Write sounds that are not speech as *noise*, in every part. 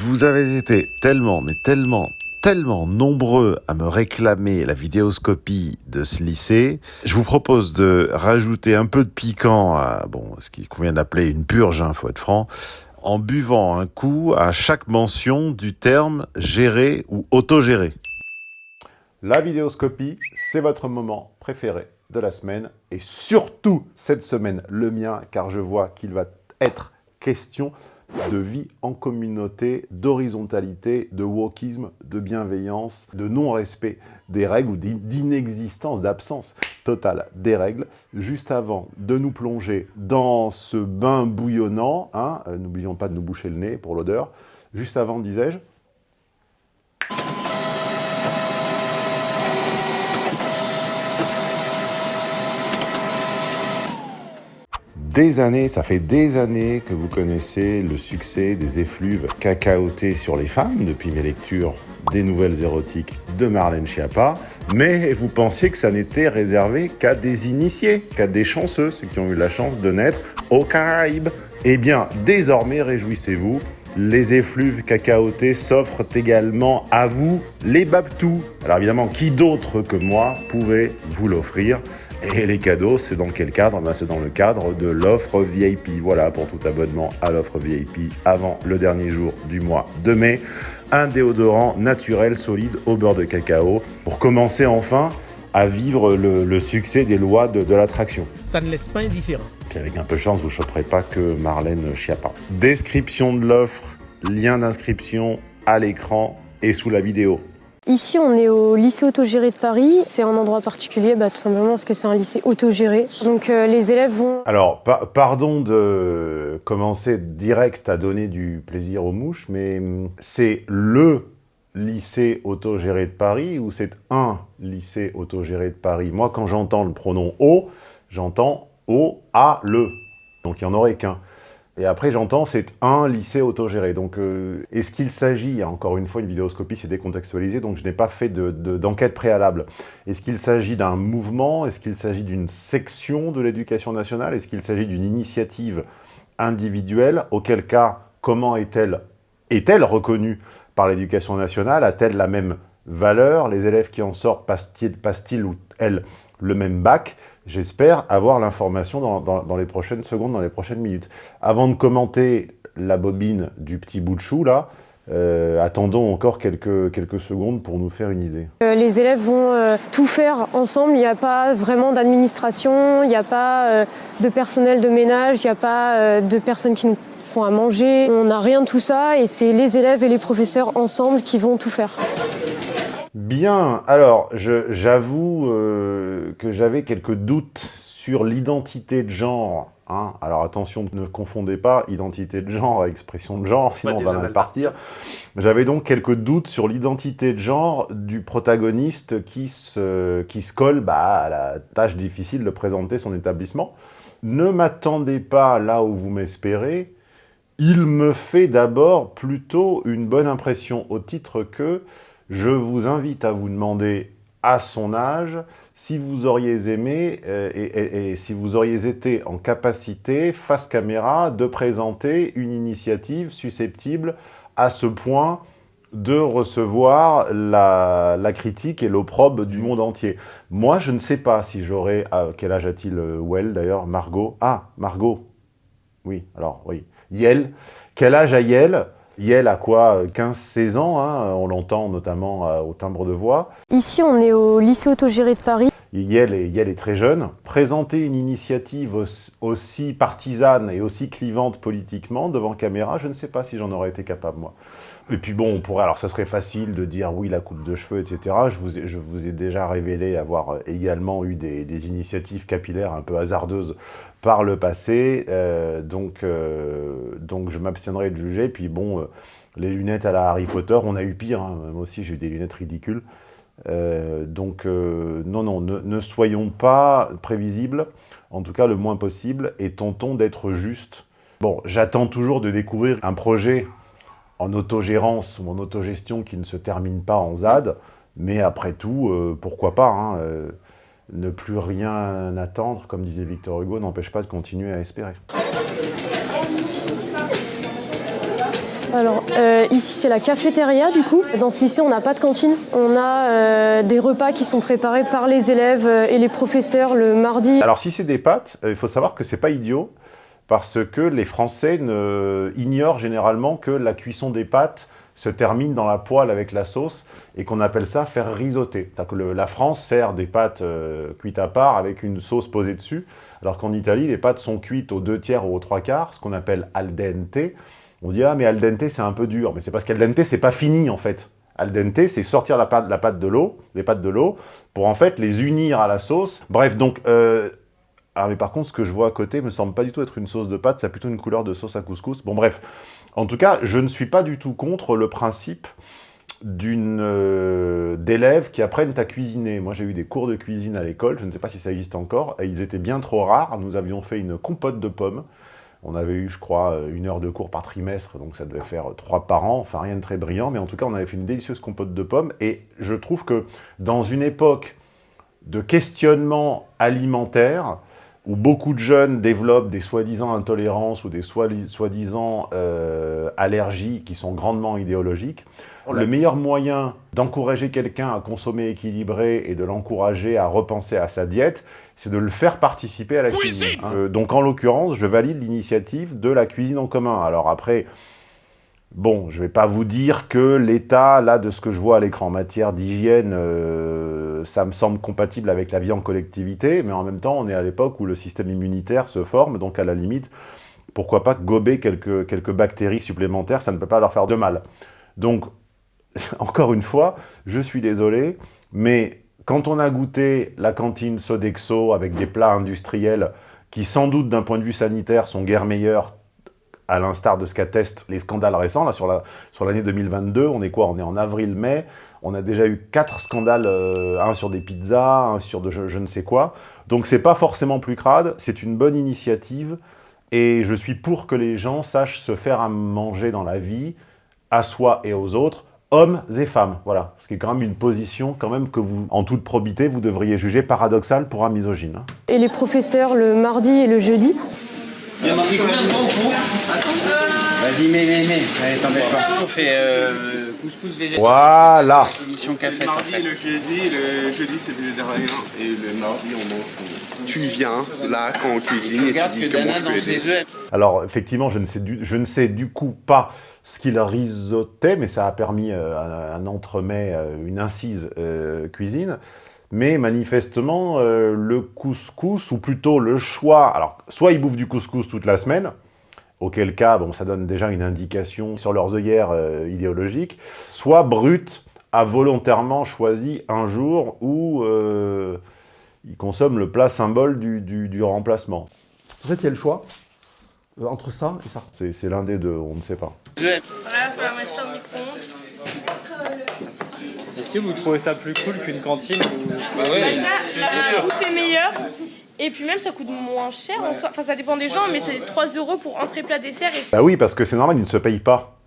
Vous avez été tellement, mais tellement, tellement nombreux à me réclamer la vidéoscopie de ce lycée, je vous propose de rajouter un peu de piquant à bon, ce qui convient d'appeler une purge, hein, faut être franc, en buvant un coup à chaque mention du terme gérer ou autogérer. La vidéoscopie, c'est votre moment préféré de la semaine et surtout cette semaine le mien car je vois qu'il va être question de vie en communauté, d'horizontalité, de wokisme, de bienveillance, de non-respect des règles ou d'inexistence, d'absence totale des règles. Juste avant de nous plonger dans ce bain bouillonnant, hein, euh, n'oublions pas de nous boucher le nez pour l'odeur, juste avant, disais-je, des années, ça fait des années que vous connaissez le succès des effluves cacaotés sur les femmes depuis mes lectures des nouvelles érotiques de Marlène Schiappa, mais vous pensiez que ça n'était réservé qu'à des initiés, qu'à des chanceux, ceux qui ont eu la chance de naître aux Caraïbes. Eh bien, désormais, réjouissez-vous, les effluves cacaotés s'offrent également à vous, les babtous. Alors évidemment, qui d'autre que moi pouvait vous l'offrir? Et les cadeaux, c'est dans quel cadre? Ben, C'est dans le cadre de l'offre VIP. Voilà, pour tout abonnement à l'offre VIP avant le dernier jour du mois de mai. Un déodorant naturel, solide, au beurre de cacao, pour commencer enfin à vivre le, succès des lois de, l'attraction. Ça ne laisse pas indifférent. avec un peu de chance, vous ne choperez pas que Marlène Schiappa. Description de l'offre, lien d'inscription à l'écran et sous la vidéo. Ici, on est au lycée autogéré de Paris. C'est un endroit particulier, bah, tout simplement parce que c'est un lycée autogéré. Donc euh, les élèves vont... Alors, pardon de commencer direct à donner du plaisir aux mouches, mais hum, c'est LE lycée autogéré de Paris ou c'est un lycée autogéré de Paris? Moi, quand j'entends le pronom « O », j'entends « O, A, le ». Donc il n'y en aurait qu'un. Et après, j'entends, c'est un lycée autogéré. Donc, euh, est-ce qu'il s'agit, encore une fois, une vidéoscopie, c'est décontextualisé, donc je n'ai pas fait d'enquête préalable. Est-ce qu'il s'agit d'un mouvement? Est-ce qu'il s'agit d'une section de l'éducation nationale? Est-ce qu'il s'agit d'une initiative individuelle? Auquel cas, comment est-elle reconnue par l'éducation nationale? A-t-elle la même valeur? Les élèves qui en sortent passent-ils ou elles le même bac? J'espère avoir l'information dans, les prochaines secondes, dans les prochaines minutes. Avant de commenter la bobine du petit bout de chou, là, euh, attendons encore quelques, quelques secondes pour nous faire une idée. Euh, les élèves vont euh, tout faire ensemble, il n'y a pas vraiment d'administration, il n'y a pas de personnel de ménage, il n'y a pas de personnes qui nous font à manger. On n'a rien de tout ça et c'est les élèves et les professeurs ensemble qui vont tout faire. Bien, alors j'avoue euh, que j'avais quelques doutes sur l'identité de genre. Hein. Alors attention, ne confondez pas identité de genre et expression de genre, sinon on va mal partir. J'avais donc quelques doutes sur l'identité de genre du protagoniste qui se, qui se colle bah, à la tâche difficile de présenter son établissement. Ne m'attendez pas là où vous m'espérez, il me fait d'abord plutôt une bonne impression au titre que je vous invite à vous demander à son âge si vous auriez aimé euh, et, si vous auriez été en capacité, face caméra, de présenter une initiative susceptible à ce point de recevoir la, critique et l'opprobre du monde entier. Moi, je ne sais pas si j'aurais... Quel âge a-t-il, euh, Well, d'ailleurs Margot? Ah, Margot Oui, alors, oui. Yel. Quel âge a Yel? Yel a quoi 15-16 ans, hein, on l'entend notamment euh, au timbre de voix. Ici, on est au lycée autogéré de Paris. Yel est, très jeune. Présenter une initiative aussi partisane et aussi clivante politiquement devant caméra, je ne sais pas si j'en aurais été capable, moi. Et puis bon, on pourrait, alors ça serait facile de dire oui, la coupe de cheveux, etc. Je vous ai, déjà révélé avoir euh, également eu des, initiatives capillaires un peu hasardeuses par le passé, euh, donc, euh, donc je m'abstiendrai de juger. Puis bon, les lunettes à la Harry Potter, on a eu pire, hein. moi aussi j'ai eu des lunettes ridicules. Donc non, non, ne, soyons pas prévisibles, en tout cas le moins possible, et tentons d'être justes. Bon, j'attends toujours de découvrir un projet en autogérance ou en autogestion qui ne se termine pas en ZAD, mais après tout, pourquoi pas hein, ne plus rien attendre, comme disait Victor Hugo, n'empêche pas de continuer à espérer. Alors euh, ici c'est la cafétéria du coup. Dans ce lycée on n'a pas de cantine. On a euh, des repas qui sont préparés par les élèves euh, et les professeurs le mardi. Alors si c'est des pâtes, il faut savoir que c'est pas idiot parce que les Français ignorent généralement que la cuisson des pâtes se termine dans la poêle avec la sauce et qu'on appelle ça faire risoter. Que la France sert des pâtes cuites à part avec une sauce posée dessus, alors qu'en Italie, les pâtes sont cuites aux deux tiers ou aux trois quarts, ce qu'on appelle al dente. On dit « Ah, mais al dente, c'est un peu dur ». Mais c'est parce qu'al dente, c'est pas fini, en fait. Al dente, c'est sortir la pâte, la pâte de l'eau, les pâtes de l'eau, pour en fait les unir à la sauce. Bref, donc... euh, ah mais par contre, ce que je vois à côté me semble pas du tout être une sauce de pâte, ça a plutôt une couleur de sauce à couscous. Bon bref, en tout cas, je ne suis pas du tout contre le principe euh, d'élèves qui apprennent à cuisiner. Moi, j'ai eu des cours de cuisine à l'école, je ne sais pas si ça existe encore, et ils étaient bien trop rares. Nous avions fait une compote de pommes. On avait eu, je crois, une heure de cours par trimestre, donc ça devait faire trois par an, enfin rien de très brillant, mais en tout cas, on avait fait une délicieuse compote de pommes, et je trouve que dans une époque de questionnement alimentaire, où beaucoup de jeunes développent des soi-disant intolérances ou des soi- soi-disant euh, allergies qui sont grandement idéologiques, le meilleur moyen d'encourager quelqu'un à consommer équilibré et de l'encourager à repenser à sa diète, c'est de le faire participer à la cuisine. hein. Euh, donc en l'occurrence, je valide l'initiative de la cuisine en commun. Alors après, Bon, je ne vais pas vous dire que l'état, là, de ce que je vois à l'écran en matière d'hygiène, euh, ça me semble compatible avec la vie en collectivité, mais en même temps, on est à l'époque où le système immunitaire se forme, donc à la limite, pourquoi pas gober quelques, quelques bactéries supplémentaires, ça ne peut pas leur faire de mal. Donc, *laughs* encore une fois, je suis désolé, mais quand on a goûté la cantine Sodexo avec des plats industriels qui, sans doute, d'un point de vue sanitaire, sont guère meilleurs à l'instar de ce qu'attestent les scandales récents, là, sur la- l'année 2022, on est quoi? On est en avril-mai, on a déjà eu quatre scandales, euh, un sur des pizzas, un sur de je, je ne sais quoi. Donc c'est pas forcément plus crade, c'est une bonne initiative, et je suis pour que les gens sachent se faire à manger dans la vie, à soi et aux autres, hommes et femmes, voilà. Ce qui est quand même une position quand même que vous, en toute probité, vous devriez juger paradoxale pour un misogyne. hein. Et les professeurs le mardi et le jeudi? Il y en a pris combien de temps Vas-y, mais, mais, mais, allez, t'embête pas. On fait euh, couscous végétal. Voilà Émission Le café en mardi, fait. le jeudi, le jeudi c'est végétarien et le mardi on mange. Tu viens là quand on cuisine et tu que dis comment je peux aider. Alors, effectivement, je ne sais du, je ne sais du coup pas ce qu'il risottait, mais ça a permis euh, un, un entremets, euh, une incise euh, cuisine. Mais manifestement, le couscous, ou plutôt le choix... Alors, soit ils bouffent du couscous toute la semaine, auquel cas, bon, ça donne déjà une indication sur leurs œillères idéologiques, soit Brut a volontairement choisi un jour où euh, ils consomment le plat symbole du, du- du remplacement. En fait, il y a le choix entre ça et ça. C'est l'un des deux, on ne sait pas. Voilà, la mettre ça au micro-ondes. Est-ce que vous trouvez ça plus cool qu'une cantine ou... Bah ouais. Déjà, la bouffe est meilleure. Et puis même, ça coûte moins cher en soi. Enfin, ça dépend des gens, mais c'est 3 euros pour entrée, plat, dessert. Et Bah oui, parce que c'est normal, ils ne se payent pas.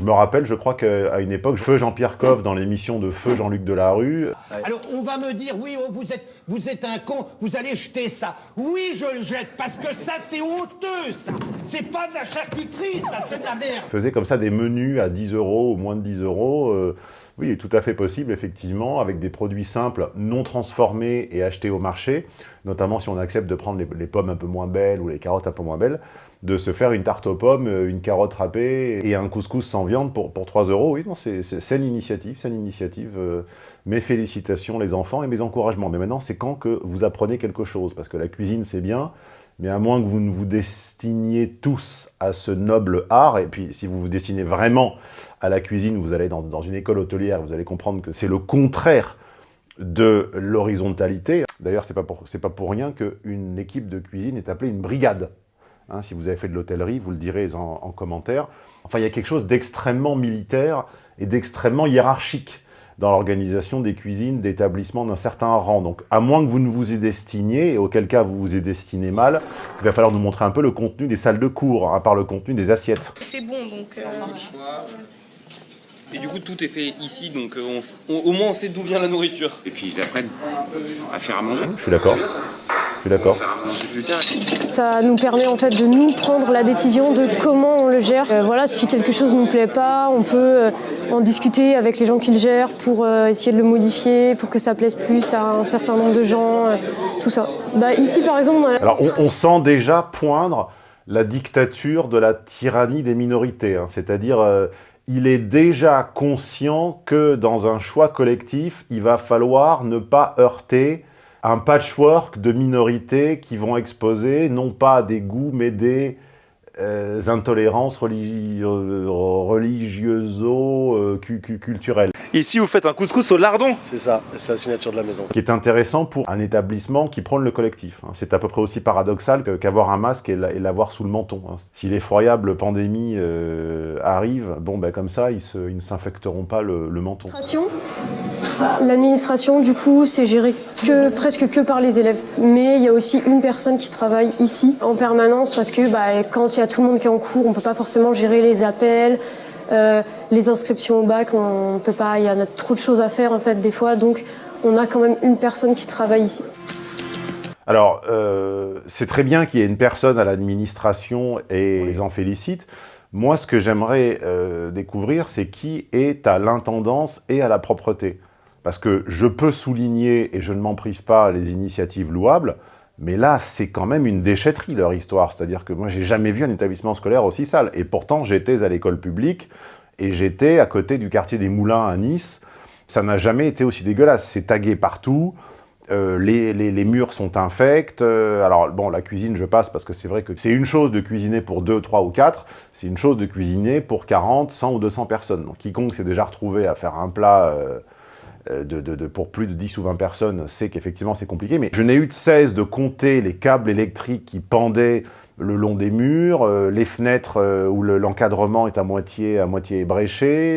Je me rappelle, je crois qu'à une époque, Feu Jean-Pierre Coff, dans l'émission de Feu Jean-Luc Delarue, Alors on va me dire, oui, oh, vous êtes, vous êtes un con, vous allez jeter ça. Oui, je le jette, parce que ça, c'est honteux, ça. C'est pas de la charcuterie, ça, c'est de la merde. faisait comme ça des menus à 10 euros ou moins de 10 euros. euh, oui, il est tout à fait possible, effectivement, avec des produits simples, non transformés et achetés au marché, notamment si on accepte de prendre les, les pommes un peu moins belles ou les carottes un peu moins belles, de se faire une tarte aux pommes, euh, une carotte râpée et un couscous sans viande pour, pour 3 euros. Oui, non, c'est saine initiative, saine initiative. euh, mes félicitations, les enfants, et mes encouragements. Mais maintenant, c'est quand que vous apprenez quelque chose, parce que la cuisine, c'est bien, mais à moins que vous ne vous destiniez tous à ce noble art, et puis si vous vous destinez vraiment à la cuisine, vous allez dans, dans une école hôtelière, vous allez comprendre que c'est le contraire de l'horizontalité. D'ailleurs, c'est pas pas pour rien qu'une équipe de cuisine est appelée une brigade. Hein, si vous avez fait de l'hôtellerie, vous le direz en, en commentaire. Enfin, il y a quelque chose d'extrêmement militaire et d'extrêmement hiérarchique dans l'organisation des cuisines d'établissements d'un certain rang. Donc, à moins que vous ne vous y destiniez, et auquel cas vous vous y destinez mal, il va falloir nous montrer un peu le contenu des salles de cours, hein, à part le contenu des assiettes. c'est bon, donc... euh, Et du coup, tout est fait ici, donc euh, on s- on- au moins on sait d'où vient la nourriture. Et puis ils apprennent à faire à manger. Je suis d'accord. Je suis d'accord. Ça nous permet en fait de nous prendre la décision de comment on le gère. Euh, voilà, si quelque chose ne nous plaît pas, on peut euh, en discuter avec les gens qui le gèrent pour euh, essayer de le modifier, pour que ça plaise plus à un certain nombre de gens, tout ça. Bah, ici par exemple, on a- Alors, on, on sent déjà poindre la dictature de la tyrannie des minorités. hein. C'est-à-dire, il est déjà conscient que dans un choix collectif, il va falloir ne pas heurter un patchwork de minorités qui vont exposer non pas des goûts, mais des euh, intolérances religi euh, religieuso euh, cu- cu- culturelles. Ici, vous faites un couscous au lardon. C'est ça, c'est la signature de la maison. qui est intéressant pour un établissement qui prône le collectif. hein. C'est à peu près aussi paradoxal qu'avoir un masque et la- et l'avoir sous le menton. hein. Si l'effroyable pandémie euh, arrive, bon, ben, comme ça, ils, se- ils ne s'infecteront pas le, le menton. L'administration, L'administration, du coup, c'est géré que, presque que par les élèves. Mais il y a aussi une personne qui travaille ici en permanence parce que bah, quand il y a tout le monde qui est en cours, on peut pas forcément gérer les appels, euh, les inscriptions au bac, on peut pas, il y a trop de choses à faire en fait des fois. Donc on a quand même une personne qui travaille ici. Alors, euh, c'est très bien qu'il y ait une personne à l'administration et ils en félicitent. Moi, ce que j'aimerais euh, découvrir, c'est qui est à l'intendance et à la propreté. Parce que je peux souligner, et je ne m'en prive pas, les initiatives louables, mais là, c'est quand même une déchetterie, leur histoire. C'est-à-dire que moi, j'ai jamais vu un établissement scolaire aussi sale. Et pourtant, j'étais à l'école publique, et j'étais à côté du quartier des Moulins à Nice. Ça n'a jamais été aussi dégueulasse. C'est tagué partout. Euh, les, murs sont infects. Euh, alors, bon, la cuisine, je passe parce que c'est vrai que c'est une chose de cuisiner pour 2, 3 ou 4, c'est une chose de cuisiner pour 40, 100 ou 200 personnes. Donc, quiconque s'est déjà retrouvé à faire un plat euh, de, de- pour plus de 10 ou 20 personnes sait qu'effectivement c'est compliqué. Mais je n'ai eu de cesse de compter les câbles électriques qui pendaient le long des murs, euh, les fenêtres euh, où le- l'encadrement est à moitié, à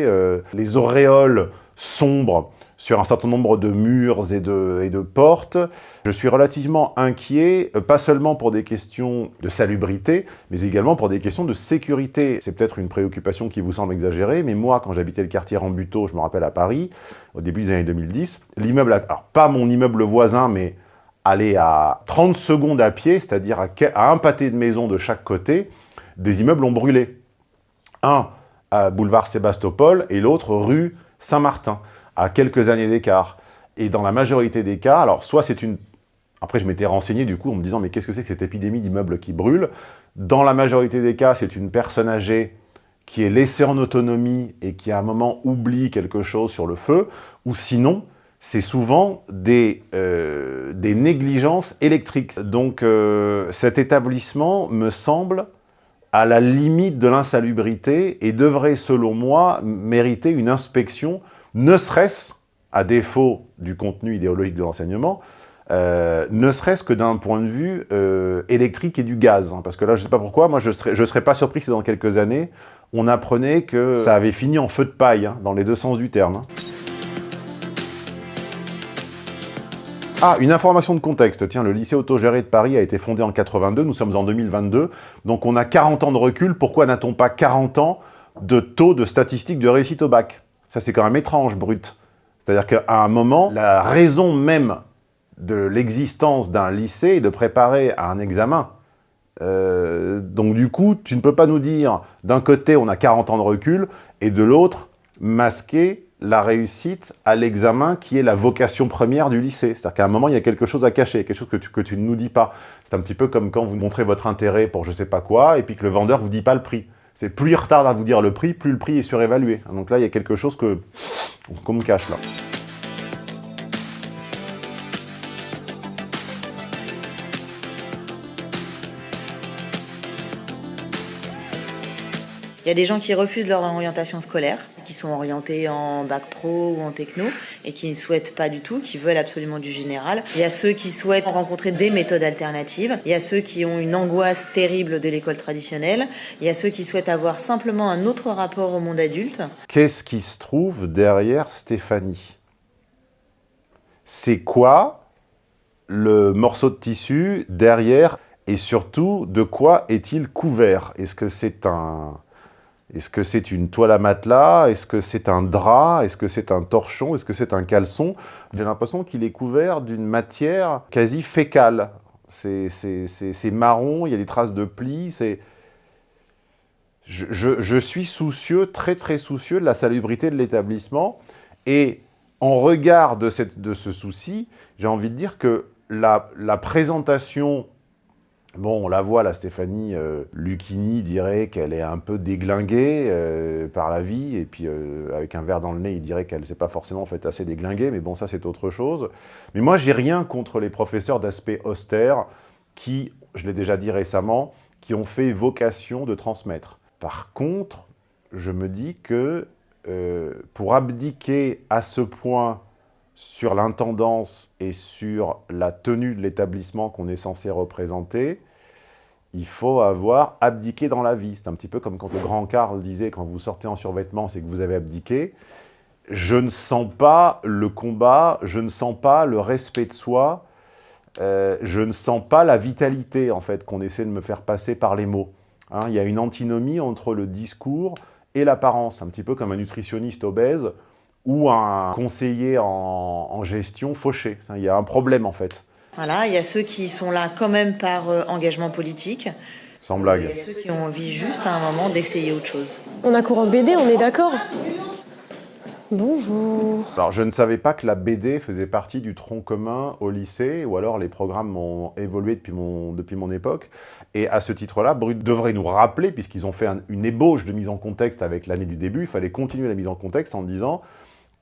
euh, les auréoles sombres sur un certain nombre de murs et de, portes. Je suis relativement inquiet, euh, pas seulement pour des questions de salubrité, mais également pour des questions de sécurité. C'est peut-être une préoccupation qui vous semble exagérée, mais moi, quand j'habitais le quartier Rambuteau, je me rappelle à Paris, au début des années 2010, l'immeuble, alors pas mon immeuble voisin, mais aller à 30 secondes à pied, c'est-à-dire à un pâté de maison de chaque côté, des immeubles ont brûlé. Un à boulevard Sébastopol et l'autre rue Saint-Martin, à quelques années d'écart. Et dans la majorité des cas, alors soit c'est une... Après, je m'étais renseigné du coup en me disant, mais qu'est-ce que c'est que cette épidémie d'immeubles qui brûlent? Dans la majorité des cas, c'est une personne âgée qui est laissée en autonomie et qui à un moment oublie quelque chose sur le feu, ou sinon, c'est souvent des, euh, des négligences électriques. Donc euh, cet établissement me semble à la limite de l'insalubrité et devrait, selon moi, mériter une inspection, ne serait-ce, à défaut du contenu idéologique de l'enseignement, euh, ne serait-ce que d'un point de vue euh, électrique et du gaz. hein. parce que là, je ne sais pas pourquoi, moi, je ne serais, pas surpris que dans quelques années, on apprenait que ça avait fini en feu de paille, hein, dans les deux sens du terme. hein. Ah, une information de contexte. Tiens, le lycée autogéré de Paris a été fondé en 82, nous sommes en 2022, donc on a 40 ans de recul. Pourquoi n'a-t-on pas 40 ans de taux de statistiques de réussite au bac? Ça, c'est quand même étrange, brut. C'est-à-dire qu'à un moment, la raison même de l'existence d'un lycée est de préparer à un examen. Euh, donc du coup, tu ne peux pas nous dire, d'un côté, on a 40 ans de recul, et de l'autre, masquer la réussite à l'examen qui est la vocation première du lycée. C'est-à-dire qu'à un moment, il y a quelque chose à cacher, quelque chose que tu, que tu ne nous dis pas. C'est un petit peu comme quand vous montrez votre intérêt pour je sais pas quoi, et puis que le vendeur vous dit pas le prix. C'est plus il retarde à vous dire le prix, plus le prix est surévalué. Donc là, il y a quelque chose que qu'on me cache là. Il y a des gens qui refusent leur orientation scolaire, qui sont orientés en bac pro ou en techno et qui ne souhaitent pas du tout, qui veulent absolument du général. Il y a ceux qui souhaitent rencontrer des méthodes alternatives. Il y a ceux qui ont une angoisse terrible de l'école traditionnelle. Il y a ceux qui souhaitent avoir simplement un autre rapport au monde adulte. Qu'est-ce qui se trouve derrière Stéphanie? C'est quoi le morceau de tissu derrière? Et surtout de quoi est-il couvert? Est-ce que c'est un est-ce que c'est une toile à matelas? Est-ce que c'est un drap? Est-ce que c'est un torchon? Est-ce que c'est un caleçon? J'ai l'impression qu'il est couvert d'une matière quasi fécale. C'est marron, il y a des traces de plis. Je, je, je, suis soucieux, très très soucieux de la salubrité de l'établissement. Et en regard de, cette, de ce souci, j'ai envie de dire que la, la, présentation, bon, on la voit là, Stéphanie euh, Lucchini dirait qu'elle est un peu déglinguée euh, par la vie, et puis euh, avec un verre dans le nez, il dirait qu'elle ne s'est pas forcément fait assez déglinguée, mais bon, ça c'est autre chose. Mais moi, j'ai rien contre les professeurs d'aspect austère qui, je l'ai déjà dit récemment, qui ont fait vocation de transmettre. Par contre, je me dis que euh, pour abdiquer à ce point sur l'intendance et sur la tenue de l'établissement qu'on est censé représenter, il faut avoir abdiqué dans la vie. C'est un petit peu comme quand le grand Karl disait, quand vous sortez en survêtement, c'est que vous avez abdiqué. Je ne sens pas le combat, je ne sens pas le respect de soi, euh, je ne sens pas la vitalité, en fait, qu'on essaie de me faire passer par les mots. Hein, il y a une antinomie entre le discours et l'apparence, un petit peu comme un nutritionniste obèse ou un conseiller en, en, gestion fauché. Il y a un problème, en fait. Voilà, il y a ceux qui sont là quand même par euh, engagement politique. Sans blague. Il y a ceux qui ont envie juste à un moment d'essayer autre chose. On a cours en BD, on est d'accord? Bonjour. Alors, je ne savais pas que la BD faisait partie du tronc commun au lycée, ou alors les programmes ont évolué depuis mon, depuis mon époque. Et à ce titre-là, Brut devrait nous rappeler, puisqu'ils ont fait un, une ébauche de mise en contexte avec l'année du début, il fallait continuer la mise en contexte en disant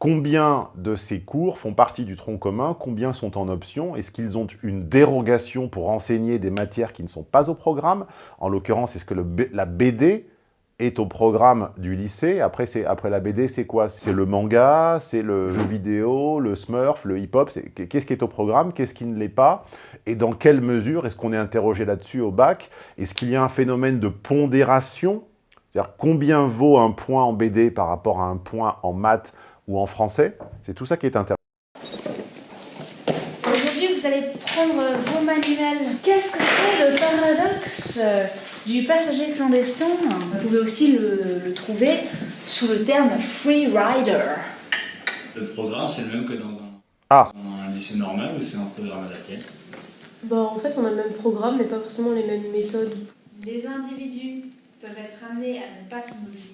combien de ces cours font partie du tronc commun, combien sont en option, est-ce qu'ils ont une dérogation pour enseigner des matières qui ne sont pas au programme? En l'occurrence, est-ce que la BD est au programme du lycée? Après, après la BD, c'est quoi? C'est le manga, c'est le jeu vidéo, le smurf, le hip-hop. Qu'est-ce qui est au programme? Qu'est-ce qui ne l'est pas? Et dans quelle mesure est-ce qu'on est interrogé là-dessus au bac? Est-ce qu'il y a un phénomène de pondération? C'est-à-dire combien vaut un point en BD par rapport à un point en maths ou en français C'est tout ça qui est intéressant. Aujourd'hui, vous allez prendre vos manuels. Qu'est-ce que c'est le paradoxe du passager clandestin, vous pouvez aussi le, le, trouver sous le terme free rider. Le programme, c'est le même que dans un, ah. dans un lycée normal ou c'est un programme adapté bah, En fait, on a le même programme, mais pas forcément les mêmes méthodes. Les individus peuvent être amenés à ne pas se mobiliser.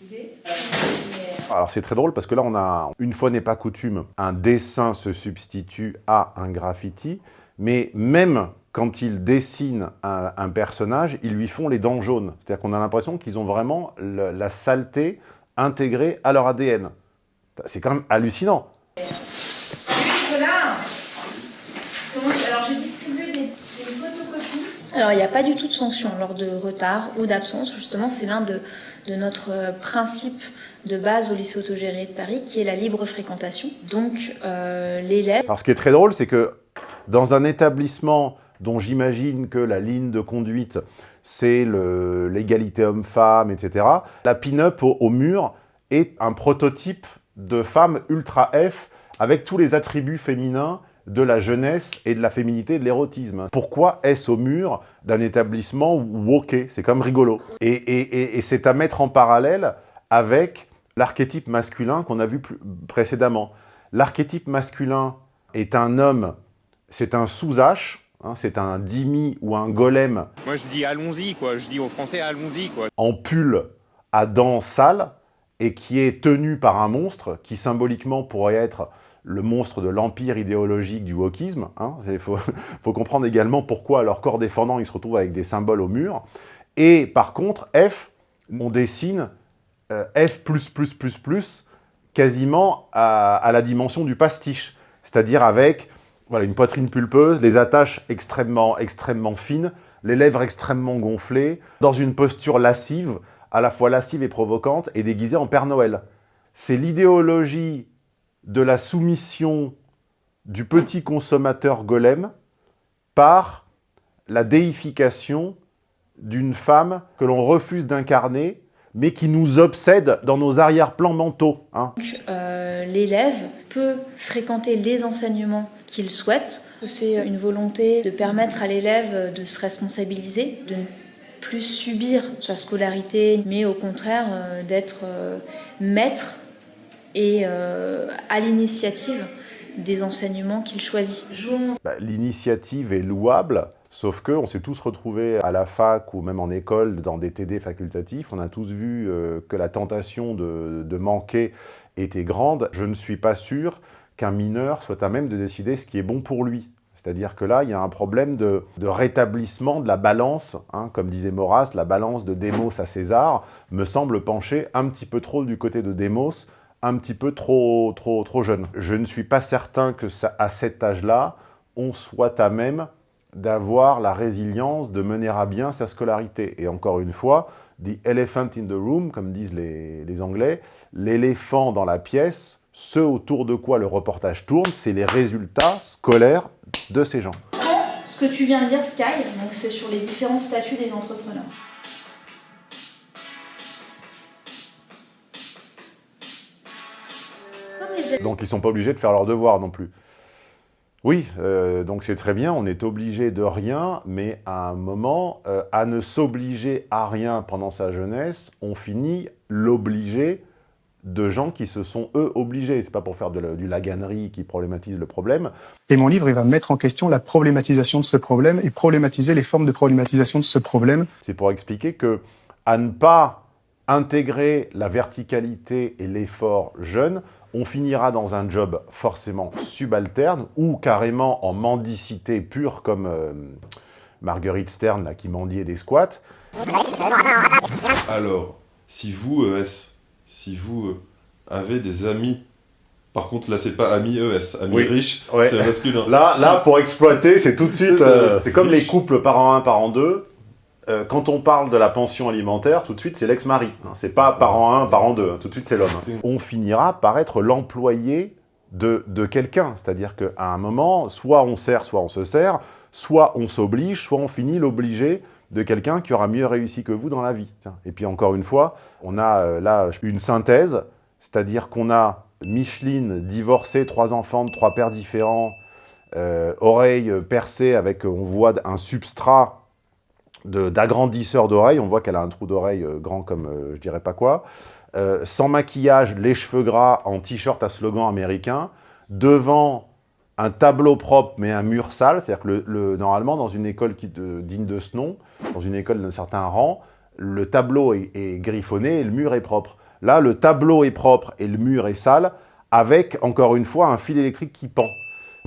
Alors c'est très drôle parce que là, on a, une fois n'est pas coutume, un dessin se substitue à un graffiti, mais même quand ils dessinent un, un, personnage, ils lui font les dents jaunes. C'est-à-dire qu'on a l'impression qu'ils ont vraiment le, la saleté intégrée à leur ADN. C'est quand même hallucinant. Alors il n'y a pas du tout de sanction lors de retard ou d'absence. Justement, c'est l'un de, de notre principe de base au lycée autogéré de Paris, qui est la libre fréquentation. Donc euh, l'élève... Alors ce qui est très drôle, c'est que dans un établissement dont j'imagine que la ligne de conduite, c'est l'égalité homme-femme, etc. La pin-up au, mur est un prototype de femme ultra F avec tous les attributs féminins de la jeunesse et de la féminité de l'érotisme. Pourquoi est-ce au mur d'un établissement woké C'est comme rigolo. Et, et, et, et c'est à mettre en parallèle avec l'archétype masculin qu'on a vu plus, précédemment. L'archétype masculin est un homme, c'est un sous-H, Hein, c'est un dimi ou un golem. Moi je dis allons-y quoi, je dis aux Français allons-y quoi. En pull à dents sales et qui est tenu par un monstre qui symboliquement pourrait être le monstre de l'empire idéologique du wokisme. Il hein. *laughs* faut, comprendre également pourquoi leur corps défendant, ils se retrouvent avec des symboles au mur. Et par contre, F, on dessine euh, F++++, quasiment à, à la dimension du pastiche. C'est-à-dire avec voilà, une poitrine pulpeuse, les attaches extrêmement, extrêmement fines, les lèvres extrêmement gonflées, dans une posture lascive, à la fois lascive et provocante, et déguisée en Père Noël. C'est l'idéologie de la soumission du petit consommateur golem par la déification d'une femme que l'on refuse d'incarner, mais qui nous obsède dans nos arrière-plans mentaux. Hein. Euh, L'élève peut fréquenter les enseignements qu'il souhaite. C'est une volonté de permettre à l'élève de se responsabiliser, de ne plus subir sa scolarité, mais au contraire euh, d'être euh, maître et euh, à l'initiative des enseignements qu'il choisit. Bah, L'initiative est louable, Sauf que on s'est tous retrouvés à la fac ou même en école dans des TD facultatifs. On a tous vu euh, que la tentation de, de, manquer était grande. Je ne suis pas sûr qu'un mineur soit à même de décider ce qui est bon pour lui. C'est-à-dire que là, il y a un problème de, de rétablissement de la balance, hein, comme disait Maurras, la balance de Démos à César me semble pencher un petit peu trop du côté de Démos, un petit peu trop, trop, trop jeune. Je ne suis pas certain que à cet âge-là, on soit à même d'avoir la résilience de mener à bien sa scolarité. Et encore une fois, the elephant in the room, comme disent les, les Anglais, l'éléphant dans la pièce, ce autour de quoi le reportage tourne, c'est les résultats scolaires de ces gens. Ce que tu viens de dire, Sky, c'est sur les différents statuts des entrepreneurs. Donc ils ne sont pas obligés de faire leurs devoirs non plus. Oui, euh, donc c'est très bien, on est obligé de rien, mais à un moment, euh, à ne s'obliger à rien pendant sa jeunesse, on finit l'obliger de gens qui se sont, eux, obligés. C'est pas pour faire de la, du laganerie qui problématise le problème. Et mon livre, il va mettre en question la problématisation de ce problème et problématiser les formes de problématisation de ce problème. C'est pour expliquer que à ne pas intégrer la verticalité et l'effort jeune, on finira dans un job forcément subalterne ou carrément en mendicité pure comme euh, Marguerite Stern là, qui mendiait des squats. Alors, si vous, ES, si vous euh, avez des amis, par contre là c'est pas amis ES, amis Oui, riches, ouais. c'est masculin. Là, là, pour exploiter, c'est tout de suite... Euh, c'est comme les couples parent 1, parent 2. Euh, quand on parle de la pension alimentaire, tout de suite, c'est l'ex-mari. hein. C'est pas parent 1, parent 2. hein. Tout de suite, c'est l'homme. hein. On finira par être l'employé de, quelqu'un. C'est-à-dire qu'à un moment, soit on sert, soit on se sert, soit on s'oblige, soit on finit l'obligé de quelqu'un qui aura mieux réussi que vous dans la vie. Et puis encore une fois, on a euh, là une synthèse, c'est-à-dire qu'on a Micheline, divorcée, trois enfants de trois pères différents, euh, oreilles percées avec, on voit un substrat d'agrandisseur d'oreilles, on voit qu'elle a un trou d'oreille euh, grand comme euh, je dirais pas quoi, Euh, sans maquillage, les cheveux gras, en t-shirt à slogan américain, devant un tableau propre mais un mur sale, c'est-à-dire que le, le- normalement dans une école qui, digne de ce nom, dans une école d'un certain rang, le tableau est, est griffonné et le mur est propre. Là, le tableau est propre et le mur est sale, avec, encore une fois, un fil électrique qui pend.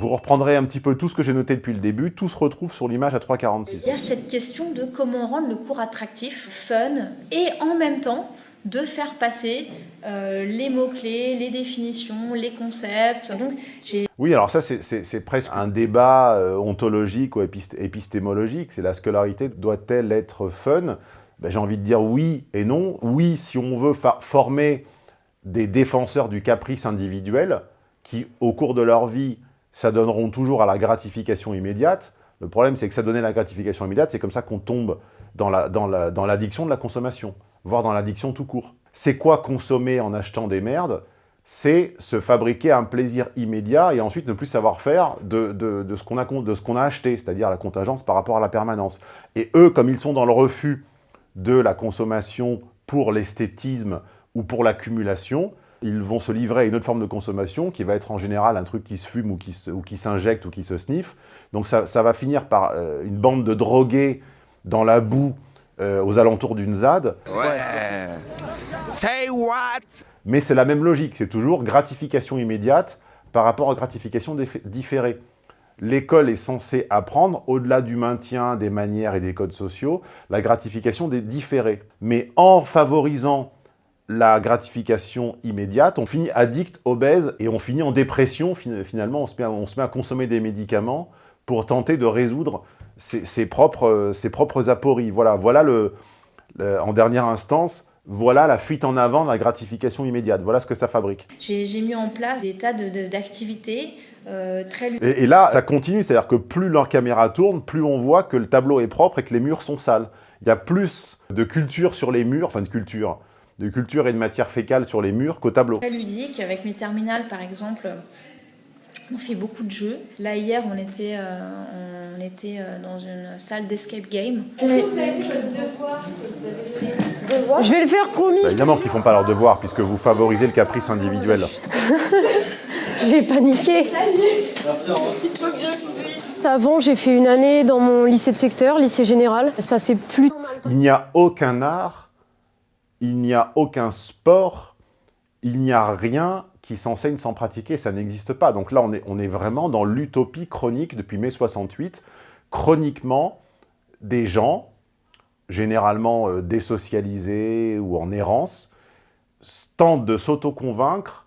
Vous reprendrez un petit peu tout ce que j'ai noté depuis le début, tout se retrouve sur l'image à 3,46. Il y a cette question de comment rendre le cours attractif, fun, et en même temps de faire passer euh, les mots-clés, les définitions, les concepts. Donc j'ai Oui, alors ça, c'est- presque un débat euh, ontologique ou épist- épistémologique. C'est la scolarité, doit-elle être fun? Ben, J'ai envie de dire oui et non. Oui, si on veut former des défenseurs du caprice individuel, qui, au cours de leur vie, s'adonneront toujours à la gratification immédiate. Le problème, c'est que ça donnait la gratification immédiate, c'est comme ça qu'on tombe dans la- dans la- dans l'addiction de la consommation, voire dans l'addiction tout court. C'est quoi consommer en achetant des merdes? C'est se fabriquer un plaisir immédiat et ensuite ne plus savoir faire de, de- de ce qu'on a, a acheté, c'est-à-dire la contingence par rapport à la permanence. Et eux, comme ils sont dans le refus de la consommation pour l'esthétisme ou pour l'accumulation, ils vont se livrer à une autre forme de consommation qui va être en général un truc qui se fume ou qui ou s'injecte ou qui se sniffe. Donc ça, ça va finir par euh, une bande de drogués dans la boue euh, aux alentours d'une ZAD. Ouais. Say what? Mais c'est la même logique, c'est toujours gratification immédiate par rapport à gratification différée. L'école est censée apprendre, au-delà du maintien des manières et des codes sociaux, la gratification des différés. Mais en favorisant la gratification immédiate, on finit addict, obèse, et on finit en dépression, fin- finalement, on se met à, on se met à consommer des médicaments pour tenter de résoudre ses, ses propres, ses propres apories. Voilà, voilà le, le- en dernière instance, voilà la fuite en avant de la gratification immédiate. Voilà ce que ça fabrique. j'ai- mis en place des tas de- de- d'activités euh, très Et, et là, ça continue, c'est-à-dire que plus leur caméra tourne, plus on voit que le tableau est propre et que les murs sont sales. Il y a plus de culture sur les murs, enfin de culture, de culture et de matière fécale sur les murs qu'au tableau. très ludiques. Avec mes terminales, par exemple, on fait beaucoup de jeux. Là, hier, on était, euh, on était euh, dans une salle d'escape game. Je vais le faire, promis. Bah, évidemment qu'ils font pas leur devoir, puisque vous favorisez le caprice individuel. *laughs* J'ai paniqué. Merci, fuis. Avant, j'ai fait une année dans mon lycée de secteur, lycée général. Ça, c'est plus... Il n'y a aucun art, il n'y a aucun sport, il n'y a rien qui s'enseigne sans pratiquer, ça n'existe pas. Donc là, on est, vraiment dans l'utopie chronique depuis mai 68. Chroniquement, des gens, généralement euh, désocialisés ou en errance, tentent de s'auto-convaincre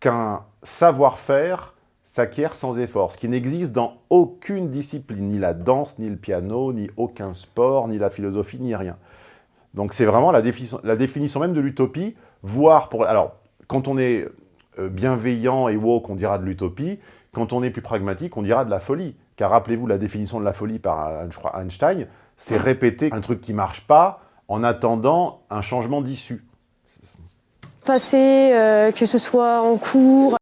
qu'un savoir-faire s'acquiert sans effort, ce qui n'existe dans aucune discipline, ni la danse, ni le piano, ni aucun sport, ni la philosophie, ni rien. Donc c'est vraiment la définition, la définition même de l'utopie, voire pour... Alors, quand on est euh, bienveillant et woke, on dira de l'utopie, quand on est plus pragmatique, on dira de la folie. Car rappelez-vous la définition de la folie par euh, je crois, Einstein, c'est répéter un truc qui ne marche pas en attendant un changement d'issue. Passer, euh, que ce soit en cours,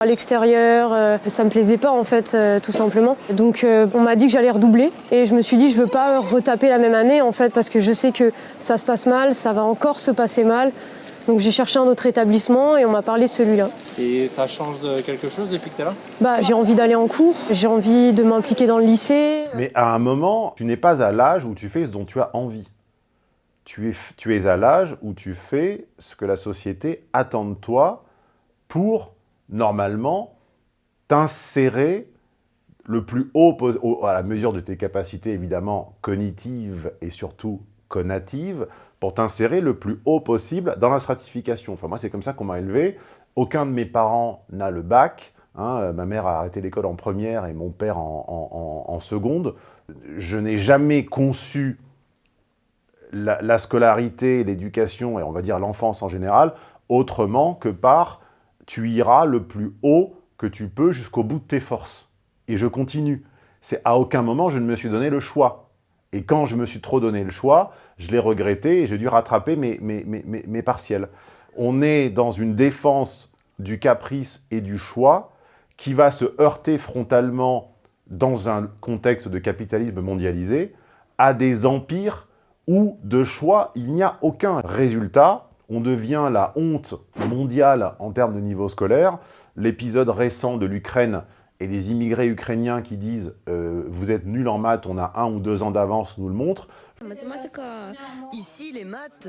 à l'extérieur, euh, ça me plaisait pas en fait, euh, tout simplement. Donc euh, on m'a dit que j'allais redoubler et je me suis dit je veux pas retaper la même année en fait parce que je sais que ça se passe mal, ça va encore se passer mal. Donc j'ai cherché un autre établissement et on m'a parlé de celui-là. Et ça change de quelque chose depuis que tu es là? Bah j'ai envie d'aller en cours, j'ai envie de m'impliquer dans le lycée. Mais à un moment, tu n'es pas à l'âge où tu fais ce dont tu as envie. Tu es, tu es à l'âge où tu fais ce que la société attend de toi pour normalement, t'insérer le plus haut, à la mesure de tes capacités évidemment cognitives et surtout connatives, pour t'insérer le plus haut possible dans la stratification. Enfin, moi, c'est comme ça qu'on m'a élevé. Aucun de mes parents n'a le bac. Hein. Ma mère a arrêté l'école en première et mon père en, seconde. Je n'ai jamais conçu la scolarité, l'éducation et on va dire l'enfance en général autrement que par tu iras le plus haut que tu peux jusqu'au bout de tes forces. Et je continue. C'est à aucun moment je ne me suis donné le choix. Et quand je me suis trop donné le choix, je l'ai regretté et j'ai dû rattraper mes, mes, mes, mes, partiels. On est dans une défense du caprice et du choix qui va se heurter frontalement dans un contexte de capitalisme mondialisé à des empires où de choix il n'y a aucun. Résultat, on devient la honte mondiale en termes de niveau scolaire. L'épisode récent de l'Ukraine et des immigrés ukrainiens qui disent euh, Vous êtes nuls en maths, on a un ou deux ans d'avance » nous le montre. Ici, les maths,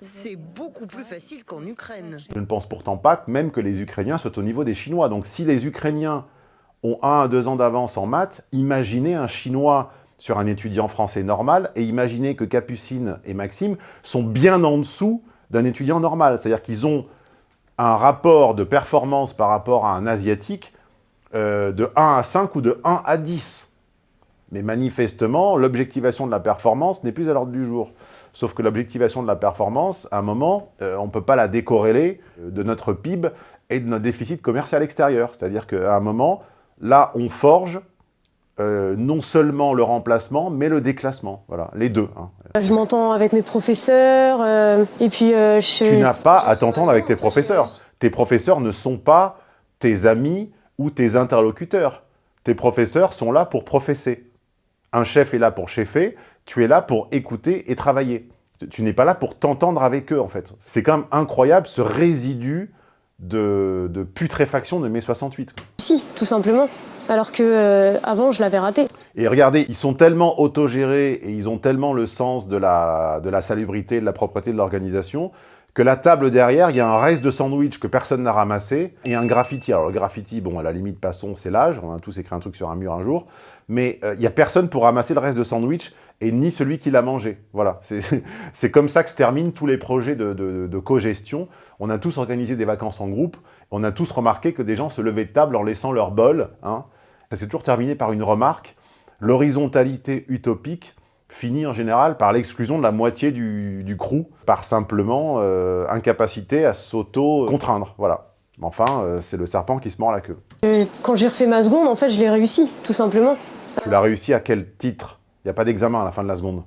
c'est beaucoup plus facile qu'en Ukraine. Je ne pense pourtant pas même que les Ukrainiens soient au niveau des Chinois. Donc si les Ukrainiens ont un à deux ans d'avance en maths, imaginez un Chinois sur un étudiant français normal et imaginez que Capucine et Maxime sont bien en dessous d'un étudiant normal. C'est-à-dire qu'ils ont un rapport de performance par rapport à un asiatique euh, de 1 à 5 ou de 1 à 10. Mais manifestement, l'objectivation de la performance n'est plus à l'ordre du jour. Sauf que l'objectivation de la performance, à un moment, euh, on ne peut pas la décorréler euh, de notre PIB et de notre déficit commercial extérieur. C'est-à-dire qu'à un moment, là, on forge euh, non seulement le remplacement, mais le déclassement. Voilà, les deux. Hein. Je m'entends avec mes professeurs, euh, et puis euh, je... Tu n'as pas à t'entendre avec tes professeurs. Tes professeurs ne sont pas tes amis ou tes interlocuteurs. Tes professeurs sont là pour professer. Un chef est là pour chefer, tu es là pour écouter et travailler. Tu n'es pas là pour t'entendre avec eux, en fait. C'est quand même incroyable, ce résidu de, de putréfaction de mai 68. Si, tout simplement alors que euh, avant je l'avais raté. Et regardez, ils sont tellement autogérés et ils ont tellement le sens de la, de la salubrité, de la propreté de l'organisation, que la table derrière, il y a un reste de sandwich que personne n'a ramassé, et un graffiti. Alors le graffiti, bon, à la limite, passons, c'est l'âge, on a tous écrit un truc sur un mur un jour, mais euh, il n'y a personne pour ramasser le reste de sandwich, et ni celui qui l'a mangé. Voilà, *laughs* c'est comme ça que se terminent tous les projets de, de, de co-gestion. On a tous organisé des vacances en groupe, on a tous remarqué que des gens se levaient de table en laissant leur bol. Hein. Ça s'est toujours terminé par une remarque. L'horizontalité utopique finit en général par l'exclusion de la moitié du, du crew, par simplement euh, incapacité à s'auto-contraindre. Voilà. Enfin, euh, c'est le serpent qui se mord la queue. quand j'ai refait ma seconde, en fait, je l'ai réussi, tout simplement. Tu l'as réussi à quel titre? Il n'y a pas d'examen à la fin de la seconde.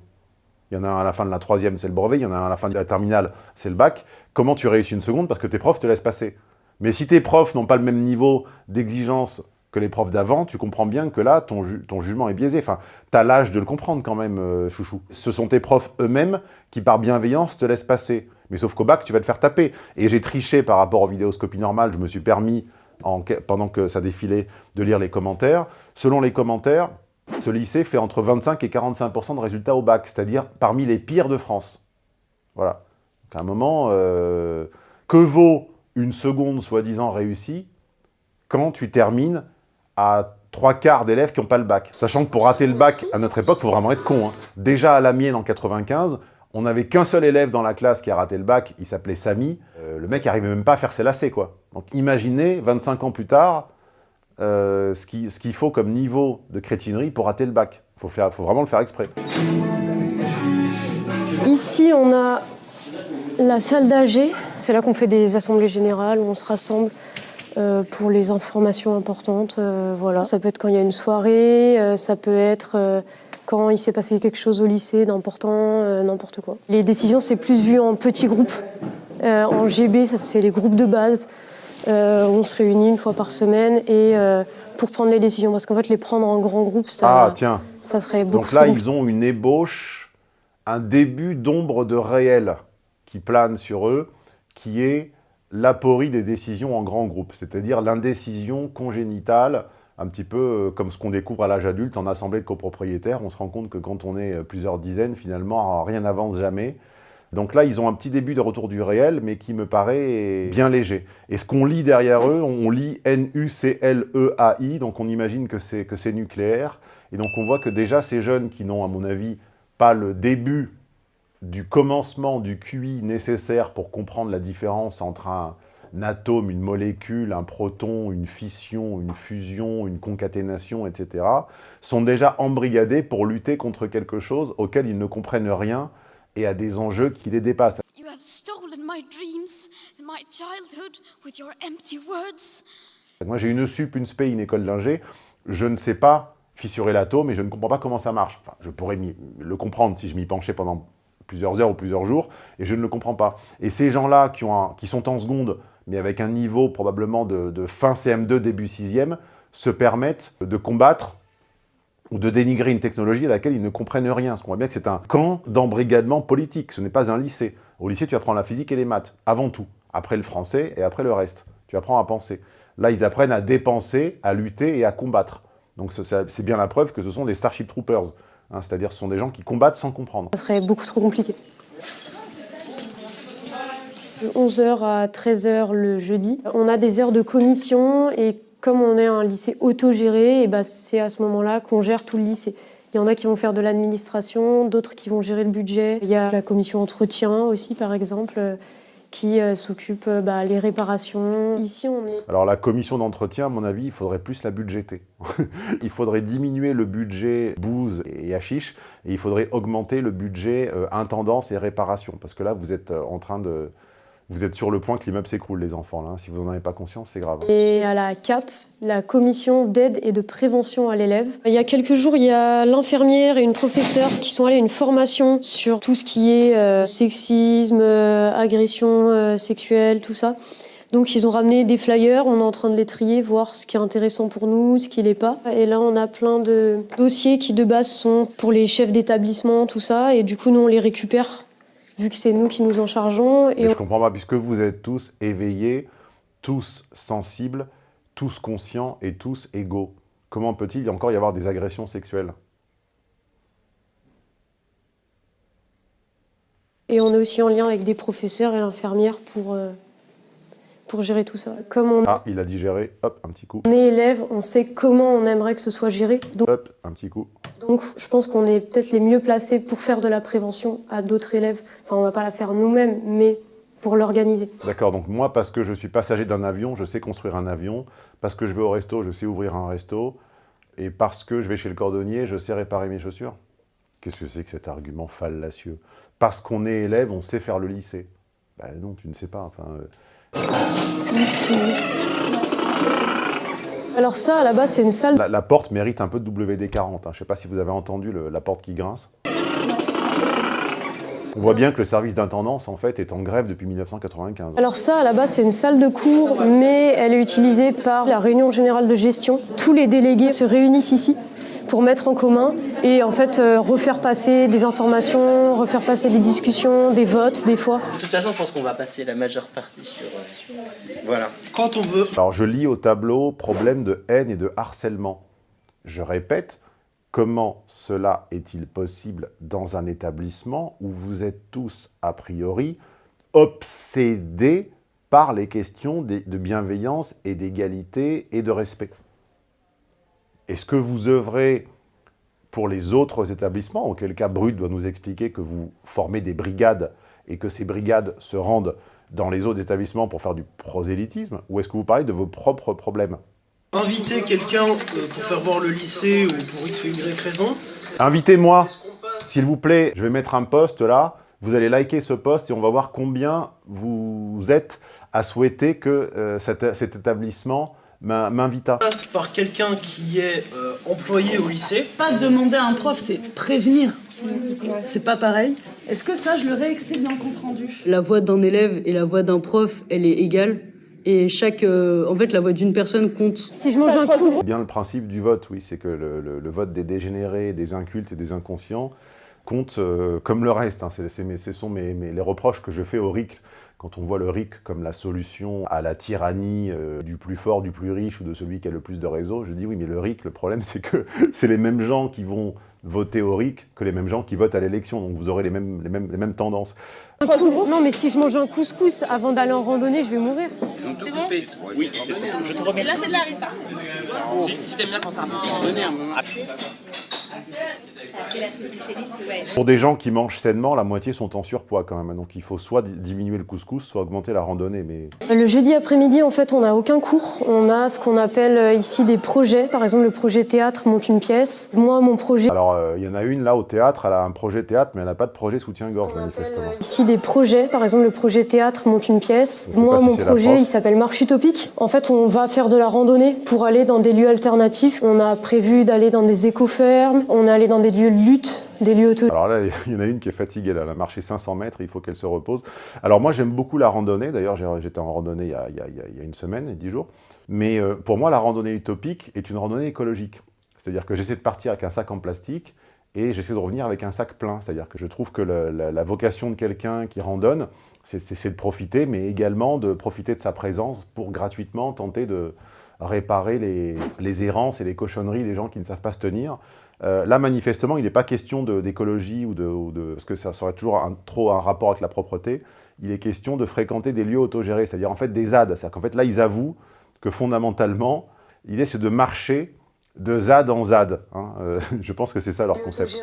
Il y en a un à la fin de la troisième, c'est le brevet. Il y en a un à la fin de la terminale, c'est le bac. Comment tu réussis une seconde? Parce que tes profs te laissent passer. Mais si tes profs n'ont pas le même niveau d'exigence que les profs d'avant, tu comprends bien que là, ton, ton jugement est biaisé. Enfin, tu as l'âge de le comprendre quand même, euh, chouchou. Ce sont tes profs eux-mêmes qui, par bienveillance, te laissent passer. Mais sauf qu'au bac, tu vas te faire taper. Et j'ai triché par rapport aux vidéoscopies normales, je me suis permis en, pendant que ça défilait, de lire les commentaires. Selon les commentaires, ce lycée fait entre 25 et 45% de résultats au bac, c'est-à-dire parmi les pires de France. Voilà. Donc à un moment, euh, que vaut une seconde soi-disant réussie quand tu termines à trois quarts d'élèves qui n'ont pas le bac? Sachant que pour rater le bac, à notre époque, il faut vraiment être con. Hein. Déjà à la mienne en 95, on n'avait qu'un seul élève dans la classe qui a raté le bac, il s'appelait Samy. Euh, le mec n'arrivait même pas à faire ses lacets, quoi. Donc imaginez, 25 ans plus tard, euh, ce qu'il faut comme niveau de crétinerie pour rater le bac. Il faut, vraiment le faire exprès. Ici, on a la salle d'AG. C'est là qu'on fait des assemblées générales, où on se rassemble euh, pour les informations importantes. Euh, voilà. Ça peut être quand il y a une soirée, euh, ça peut être quand il s'est passé quelque chose au lycée d'important, n'importe quoi. Les décisions, c'est plus vu en petits groupes. En GB, c'est les groupes de base. Euh, on se réunit une fois par semaine et euh, pour prendre les décisions. Parce qu'en fait, les prendre en grand groupe, ça, Ah, tiens. ça serait beaucoup Donc là, trop ils ont une ébauche, un début d'ombre de réel qui plane sur eux, qui est l'aporie des décisions en grand groupe, c'est-à-dire l'indécision congénitale, un petit peu euh, comme ce qu'on découvre à l'âge adulte en assemblée de copropriétaires. On se rend compte que quand on est euh, plusieurs dizaines, finalement, rien n'avance jamais. Donc là, ils ont un petit début de retour du réel, mais qui me paraît bien léger. Et ce qu'on lit derrière eux, on lit N-U-C-L-E-A-I, donc on imagine que c'est nucléaire. Et donc on voit que déjà ces jeunes qui n'ont, à mon avis, pas le début du commencement du QI nécessaire pour comprendre la différence entre un, un atome, une molécule, un proton, une fission, une fusion, une concaténation, etc., sont déjà embrigadés pour lutter contre quelque chose auquel ils ne comprennent rien et à des enjeux qui les dépassent. You have stolen my dreams and my childhood with your empty words. Moi, j'ai une sup, une spé, une école d'ingé. Je ne sais pas fissurer l'atome et je ne comprends pas comment ça marche. Enfin, je pourrais le comprendre si je m'y penchais pendant plusieurs heures ou plusieurs jours, et je ne le comprends pas. Et ces gens-là qui, ont un- qui sont en seconde, mais avec un niveau probablement de, de fin CM2, début 6e, se permettent de combattre ou de dénigrer une technologie à laquelle ils ne comprennent rien. Parce qu'on voit bien que c'est un camp d'embrigadement politique, ce n'est pas un lycée. Au lycée, tu apprends la physique et les maths, avant tout. Après le français et après le reste. Tu apprends à penser. Là, ils apprennent à dépenser, à lutter et à combattre. Donc ce- c'est c'est bien la preuve que ce sont des Starship Troopers. hein, C'est-à-dire ce sont des gens qui combattent sans comprendre. Ça serait beaucoup trop compliqué. De 11h à 13h le jeudi, on a des heures de commission et comme on est un lycée autogéré, et ben c'est à ce moment-là qu'on gère tout le lycée. Il y en a qui vont faire de l'administration, d'autres qui vont gérer le budget. Il y a la commission entretien aussi, par exemple, euh, qui euh, s'occupe euh, bah, les réparations. Ici, on est Alors la commission d'entretien, à mon avis, il faudrait plus la budgéter. *laughs* il faudrait diminuer le budget bouse et hashish, et il faudrait augmenter le budget intendance et réparation. Parce que là, vous êtes en train de... Vous êtes sur le point que l'immeuble s'écroule, les enfants. Là. Si vous n'en avez pas conscience, c'est grave. Et à la CAP, la commission d'aide et de prévention à l'élève. Il y a quelques jours, il y a l'infirmière et une professeure qui sont allées à une formation sur tout ce qui est euh, sexisme, euh, agression euh, sexuelle, tout ça. Donc ils ont ramené des flyers, on est en train de les trier, voir ce qui est intéressant pour nous, ce qui l'est pas. Et là, on a plein de dossiers qui de base sont pour les chefs d'établissement, tout ça. Et du coup, nous, on les récupère, vu que c'est nous qui nous en chargeons. Et Mais on- je comprends pas, puisque vous êtes tous éveillés, tous sensibles, tous conscients et tous égaux. Comment peut-il encore y avoir des agressions sexuelles? Et on est aussi en lien avec des professeurs et l'infirmière pour, euh, pour gérer tout ça. Comme on, Ah, il a digéré, hop, un petit coup. on est élève, on sait comment on aimerait que ce soit géré. Donc, Hop, un petit coup. Donc je pense qu'on est peut-être les mieux placés pour faire de la prévention à d'autres élèves. Enfin, on va pas la faire nous-mêmes, mais pour l'organiser. D'accord, donc moi, parce que je suis passager d'un avion, je sais construire un avion. Parce que je vais au resto, je sais ouvrir un resto. Et parce que je vais chez le cordonnier, je sais réparer mes chaussures. Qu'est-ce que c'est que cet argument fallacieux? Parce qu'on est élève, on sait faire le lycée. Ben non, tu ne sais pas. Enfin, euh. Alors ça, à la base, c'est une salle. la, la porte mérite un peu de WD-40. hein. Je ne sais pas si vous avez entendu le- la porte qui grince. On voit bien que le service d'intendance, en fait, est en grève depuis 1995. Alors ça, base, c'est une salle de cours, mais elle est utilisée par la réunion générale de gestion. Tous les délégués se réunissent ici pour mettre en commun et en fait euh, refaire passer des informations, refaire passer des discussions, des votes des fois. De toute façon, je pense qu'on va passer la majeure partie sur... euh, sur- Voilà. Quand on veut... Alors je lis au tableau problème de haine et de harcèlement. Je répète, comment cela est-il possible dans un établissement où vous êtes tous, a priori, obsédés par les questions de bienveillance et d'égalité et de respect? Est-ce que vous œuvrez pour les autres établissements, auquel cas Brut doit nous expliquer que vous formez des brigades et que ces brigades se rendent dans les autres établissements pour faire du prosélytisme, ou est-ce que vous parlez de vos propres problèmes? Inviter quelqu'un euh, pour faire voir le lycée ou pour X ou Y raison, Invitez-moi, s'il vous plaît, je vais mettre un post là, vous allez liker ce post et on va voir combien vous êtes à souhaiter que euh, cet, cet établissement m'invita. passe par quelqu'un qui est euh, employé au lycée. Pas demander à un prof, c'est prévenir. C'est pas pareil. Est-ce que ça, je le réexplique dans le compte rendu La voix d'un élève et la voix d'un prof, elle est égale. Et chaque, euh, en fait, la voix d'une personne compte. Si je mange un coup, C'est bien le principe du vote, oui, c'est que le, le- le vote des dégénérés, des incultes et des inconscients compte euh, comme le reste. hein. C'est- ce sont mes, mes- les reproches que je fais au RIC. Quand on voit le RIC comme la solution à la tyrannie euh, du plus fort, du plus riche ou de celui qui a le plus de réseau, je dis oui, mais le RIC, le problème c'est que *laughs* c'est les mêmes gens qui vont voter au RIC que les mêmes gens qui votent à l'élection. Donc vous aurez les mêmes, les mêmes, les mêmes tendances. un coup- non mais si je mange un couscous avant d'aller en randonnée, je vais mourir. C'est bon Oui, je te Et là, c'est de la rissa. Si t'aimes bien quand ça randonnée un moment. Pour des gens qui mangent sainement, la moitié sont en surpoids quand même. Donc il faut soit di- diminuer le couscous, soit augmenter la randonnée. Mais Le jeudi après-midi, en fait, on n'a aucun cours. On a ce qu'on appelle euh, ici des projets. Par exemple, le projet théâtre monte une pièce. Moi, mon projet... Alors, euh, il y en a une là au théâtre, elle a un projet théâtre, mais elle n'a pas de projet soutien-gorge, manifestement. Ici des projets, par exemple le projet théâtre monte une pièce. Moi si mon projet il s'appelle Marche Utopique. En fait on va faire de la randonnée pour aller dans des lieux alternatifs. On a prévu d'aller dans des éco-fermes, on est allé dans des lieux de lutte, des lieux auto... Alors là, il y en a une qui est fatiguée, elle a marché 500 mètres, il faut qu'elle se repose. Alors moi, j'aime beaucoup la randonnée. D'ailleurs, j'étais en randonnée il y, a, il y il y a- une semaine et dix jours. Mais euh, pour moi, la randonnée utopique est une randonnée écologique. C'est-à-dire que j'essaie de partir avec un sac en plastique et j'essaie de revenir avec un sac plein. C'est-à-dire que je trouve que la, vocation de quelqu'un qui randonne, c'est- de profiter, mais également de profiter de sa présence pour gratuitement tenter de réparer les errances et les cochonneries des gens qui ne savent pas se tenir. Euh, là, manifestement, il n'est pas question d'écologie ou de, ou de- parce que ça serait toujours un- trop un rapport avec la propreté. Il est question de fréquenter des lieux autogérés, c'est-à-dire en fait des ZAD. C'est-à-dire qu'en fait là, ils avouent que fondamentalement, l'idée c'est de marcher de ZAD en ZAD. hein. Euh, *laughs* je pense que c'est ça leur concept.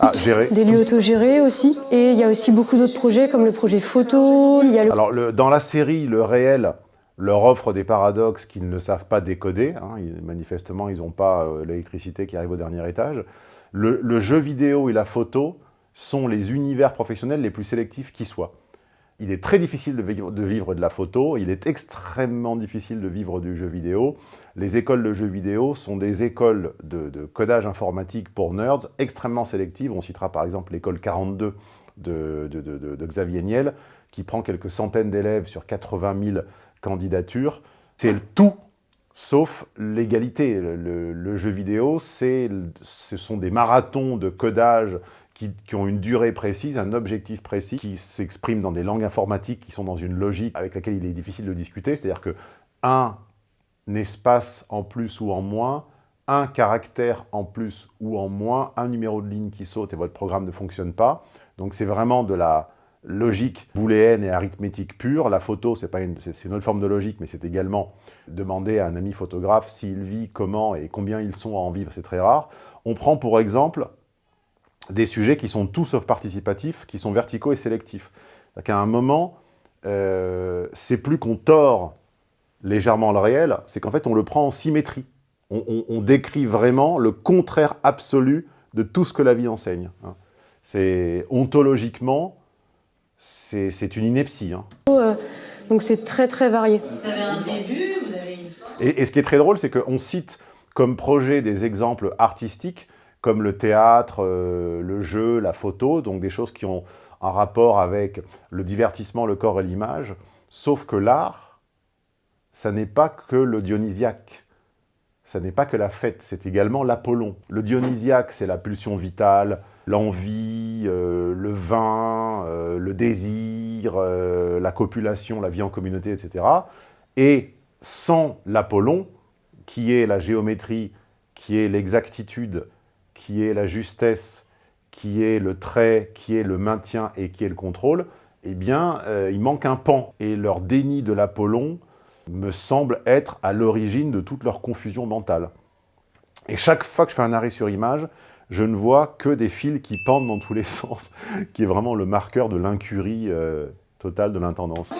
Ah, gérer. Des lieux autogérés aussi. Et il y a aussi beaucoup d'autres projets comme le projet photo. Il y a le... Alors, le- dans la série, le réel leur offre des paradoxes qu'ils ne savent pas décoder. hein. Manifestement, ils n'ont pas euh, l'électricité qui arrive au dernier étage. Le, jeu vidéo et la photo sont les univers professionnels les plus sélectifs qui soient. Il est très difficile de vivre, de la photo, il est extrêmement difficile de vivre du jeu vidéo. Les écoles de jeux vidéo sont des écoles de, codage informatique pour nerds extrêmement sélectives. On citera par exemple l'école 42 de, de- de- de- de Xavier Niel, qui prend quelques centaines d'élèves sur 80 000 candidatures. C'est le tout sauf l'égalité. Le, jeu vidéo, ce sont des marathons de codage qui, qui ont une durée précise, un objectif précis, qui s'expriment dans des langues informatiques qui sont dans une logique avec laquelle il est difficile de discuter. C'est-à-dire que un espace en plus ou en moins, un caractère en plus ou en moins, un numéro de ligne qui saute et votre programme ne fonctionne pas. Donc c'est vraiment de la logique booléenne et arithmétique pure. La photo, c'est une, une autre forme de logique, mais c'est également demander à un ami photographe s'il vit, comment et combien ils sont à en vivre, c'est très rare. On prend pour exemple des sujets qui sont tout sauf participatifs, qui sont verticaux et sélectifs. C'est-à-dire qu'à un moment, euh, c'est plus qu'on tord légèrement le réel, c'est qu'en fait on le prend en symétrie. On décrit vraiment le contraire absolu de tout ce que la vie enseigne. hein. C'est ontologiquement, c'est une ineptie. hein. Euh, donc c'est très très varié. Vous avez un début, vous avez une fin. Et, et ce qui est très drôle, c'est qu'on cite comme projet des exemples artistiques, comme le théâtre, euh, le jeu, la photo, donc des choses qui ont un rapport avec le divertissement, le corps et l'image, sauf que l'art, ça n'est pas que le dionysiaque. ça n'est pas que la fête, c'est également l'Apollon. Le dionysiaque, c'est la pulsion vitale, l'envie, euh, le vin, euh, le désir, euh, la copulation, la vie en communauté, etc. Et sans l'Apollon, qui est la géométrie, qui est l'exactitude, qui est la justesse, qui est le trait, qui est le maintien et qui est le contrôle, eh bien, il manque un pan. Et leur déni de l'Apollon me semble être à l'origine de toute leur confusion mentale. Et chaque fois que je fais un arrêt sur image, je ne vois que des fils qui pendent dans tous les *laughs* sens, qui est vraiment le marqueur de l'incurie euh, totale de l'intendance.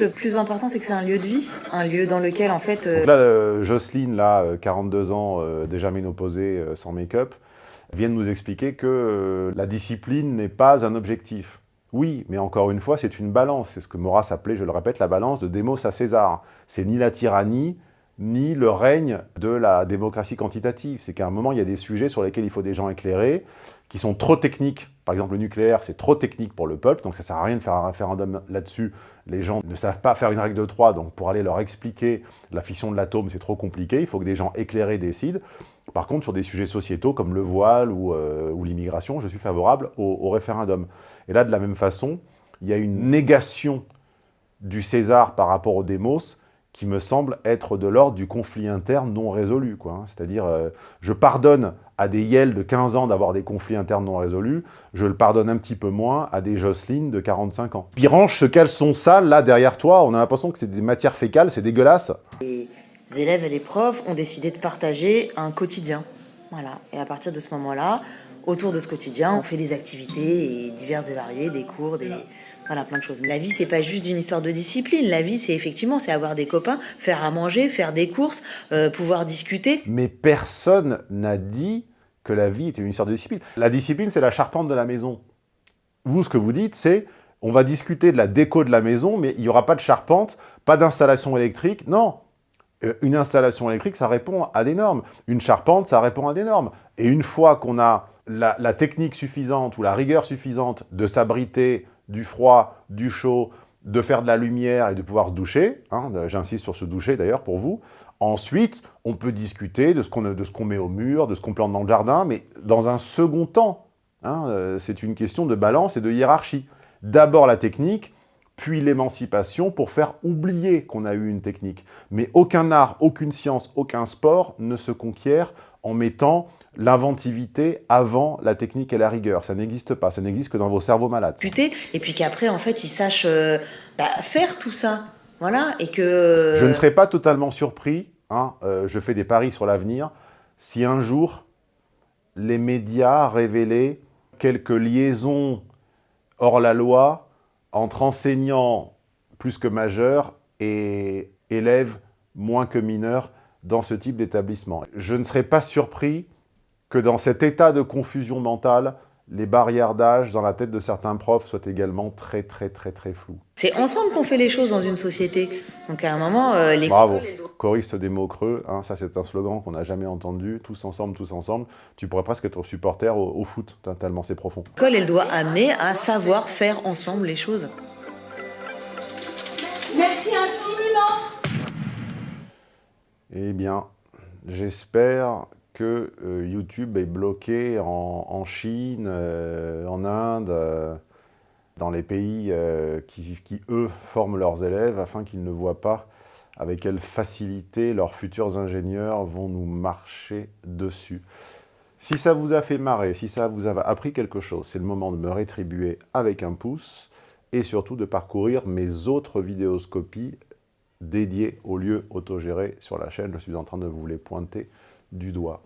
Le plus important, c'est que c'est un lieu de vie, un lieu dans lequel, en fait... Donc là, euh, Jocelyne, là, 42 ans, euh, déjà ménopausée, sans make-up, vient de nous expliquer que la discipline n'est pas un objectif. Oui, mais encore une fois, c'est une balance. C'est ce que Maurras appelait, je le répète, la balance de Démos à César. C'est ni la tyrannie, ni le règne de la démocratie quantitative. C'est qu'à un moment, il y a des sujets sur lesquels il faut des gens éclairés, qui sont trop techniques. Par exemple, le nucléaire, c'est trop technique pour le peuple, donc ça ne sert à rien de faire un référendum là-dessus. Les gens ne savent pas faire une règle de 3, donc pour aller leur expliquer la fission de l'atome, c'est trop compliqué. Il faut que des gens éclairés décident. Par contre, sur des sujets sociétaux comme le voile ou, euh, l'immigration, je suis favorable au, au référendum. Et là, de la même façon, il y a une négation du César par rapport au démos, qui me semble être de l'ordre du conflit interne non résolu. Hein. C'est-à-dire, euh, je pardonne à des Yel de 15 ans d'avoir des conflits internes non résolus, je le pardonne un petit peu moins à des Jocelyne de 45 ans. range ce caleçon sale, là, derrière toi, on a l'impression que c'est des matières fécales, c'est dégueulasse. Les élèves et les profs ont décidé de partager un quotidien. Voilà. Et à partir de ce moment-là, autour de ce quotidien, on fait des activités diverses et variées, des cours, des... Voilà, plein de choses. La vie, c'est pas juste une histoire de discipline. La vie, c'est effectivement, c'est avoir des copains, faire à manger, faire des courses, euh, pouvoir discuter. Mais personne n'a dit que la vie était une histoire de discipline. La discipline, c'est la charpente de la maison. Vous, ce que vous dites, c'est on va discuter de la déco de la maison, mais il n'y aura pas de charpente, pas d'installation électrique. Non, euh, une installation électrique, ça répond à des normes. Une charpente, ça répond à des normes. Et une fois qu'on a la, la, technique suffisante ou la rigueur suffisante de s'abriter du froid, du chaud, de faire de la lumière et de pouvoir se doucher. Hein, j'insiste sur ce doucher d'ailleurs pour vous. Ensuite, on peut discuter de ce qu'on met au mur, de ce qu'on plante dans le jardin, mais dans un second temps. Hein, euh, c'est une question de balance et de hiérarchie. D'abord la technique, puis l'émancipation pour faire oublier qu'on a eu une technique. Mais aucun art, aucune science, aucun sport ne se conquiert en mettant l'inventivité avant la technique et la rigueur. Ça n'existe pas, ça n'existe que dans vos cerveaux malades. Et puis qu'après, en fait, ils sachent euh, bah, faire tout ça. Voilà, et que... Je ne serais pas totalement surpris, hein, euh, je fais des paris sur l'avenir, si un jour, les médias révélaient quelques liaisons hors la loi entre enseignants plus que majeurs et élèves moins que mineurs dans ce type d'établissement. Je ne serais pas surpris que dans cet état de confusion mentale, les barrières d'âge dans la tête de certains profs soient également très très très très floues. C'est ensemble qu'on fait les choses dans une société. Donc à un moment, euh, les... Bravo, choriste des mots creux, hein, ça c'est un slogan qu'on n'a jamais entendu, tous ensemble, tous ensemble. Tu pourrais presque être supporter au, au foot, tellement c'est profond. L'école, elle doit amener à savoir faire ensemble les choses. Merci infiniment Eh bien, j'espère que euh, YouTube est bloqué en, Chine, euh, en Inde, euh, dans les pays qui, qui, eux, forment leurs élèves afin qu'ils ne voient pas avec quelle facilité leurs futurs ingénieurs vont nous marcher dessus. Si ça vous a fait marrer, si ça vous a appris quelque chose, c'est le moment de me rétribuer avec un pouce et surtout de parcourir mes autres vidéoscopies dédiées aux lieux autogérés sur la chaîne. Je suis en train de vous les pointer du doigt.